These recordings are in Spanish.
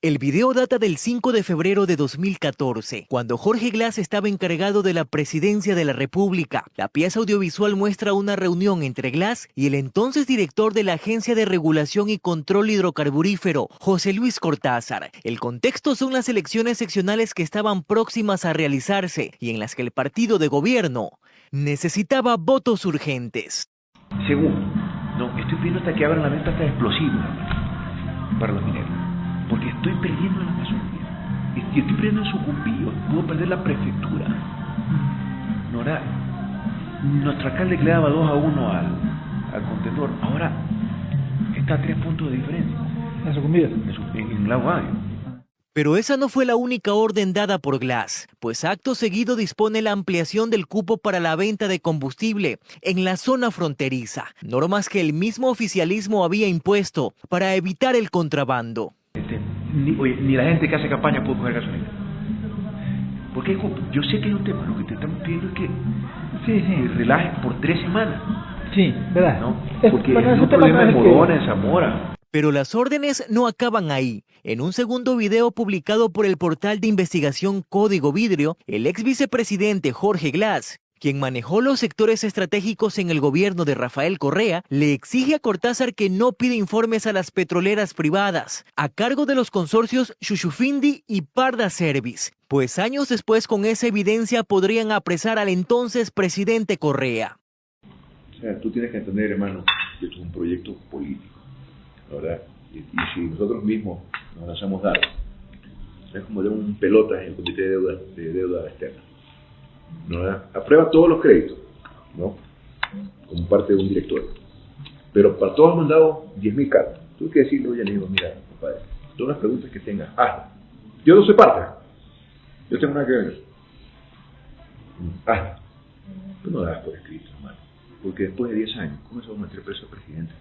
El video data del 5 de febrero de 2014, cuando Jorge Glass estaba encargado de la presidencia de la República. La pieza audiovisual muestra una reunión entre Glass y el entonces director de la Agencia de Regulación y Control Hidrocarburífero, José Luis Cortázar. El contexto son las elecciones seccionales que estaban próximas a realizarse y en las que el partido de gobierno necesitaba votos urgentes. Segundo, no, estoy viendo hasta que abran la venta hasta explosivos para los mineros porque estoy perdiendo la Amazonía. Y estoy perdiendo en Sucumbío, puedo perder la prefectura. Nora, nuestro alcalde le daba 2 a 1 al, al contendor, ahora está a 3 puntos de diferencia. ¿En Sucumbío? En, en Lago. Pero esa no fue la única orden dada por Glass, pues acto seguido dispone la ampliación del cupo para la venta de combustible en la zona fronteriza, normas que el mismo oficialismo había impuesto para evitar el contrabando. Ni, oye, ni la gente que hace campaña puede coger gasolina. Porque yo sé que hay un tema, lo que te estamos pidiendo es que sí, sí. relajes por tres semanas. Sí, ¿verdad? ¿no? Porque es, es un problema en Morona, en Zamora. Pero las órdenes no acaban ahí. En un segundo video publicado por el portal de investigación Código Vidrio, el ex vicepresidente Jorge Glass quien manejó los sectores estratégicos en el gobierno de Rafael Correa, le exige a Cortázar que no pida informes a las petroleras privadas, a cargo de los consorcios Chuchufindi y Parda Service, pues años después con esa evidencia podrían apresar al entonces presidente Correa. O sea, tú tienes que entender, hermano, que es un proyecto político, ¿verdad? Y, si nosotros mismos nos hacemos dar, es como de un pelota en el Comité de deuda Externa aprueba todos los créditos, ¿no? como parte de un directorio. Pero para todos han mandado 10.000 cartas. Tú que decirle, oye, le digo, mira, compadre, todas las preguntas que tengas, hazlas. Yo no soy parte. Yo tengo nada que ver. Hazlas. Tú no das por escrito, hermano. Porque después de 10 años, ¿cómo se va a meter preso al presidente?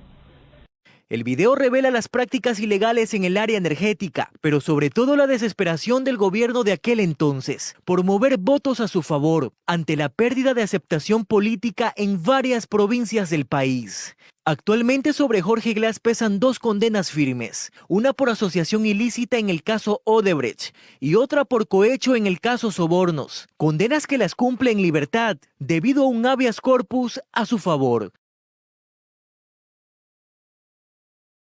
El video revela las prácticas ilegales en el área energética, pero sobre todo la desesperación del gobierno de aquel entonces por mover votos a su favor ante la pérdida de aceptación política en varias provincias del país. Actualmente sobre Jorge Glass pesan dos condenas firmes, una por asociación ilícita en el caso Odebrecht y otra por cohecho en el caso Sobornos, condenas que las cumple en libertad debido a un habeas corpus a su favor.